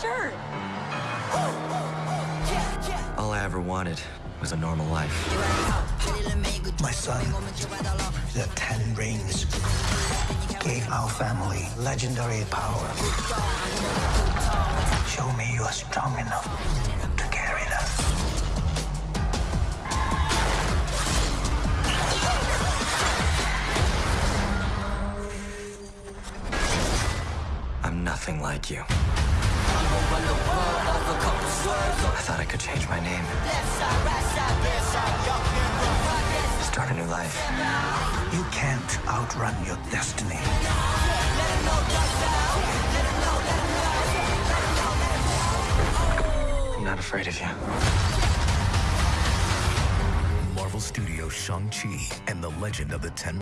shirt. All I ever wanted was a normal life. My son, the Ten Rings, gave our family legendary power. Show me you are strong enough to carry them. I'm nothing like you. I thought I could change my name. Start a new life. You can't outrun your destiny. I'm not afraid of you. Marvel Studios' Shang-Chi and the Legend of the Ten